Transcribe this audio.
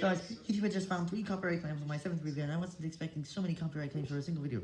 Guys, YouTube just found 3 copyright claims on my 7th review, and I wasn't expecting so many copyright claims for a single video.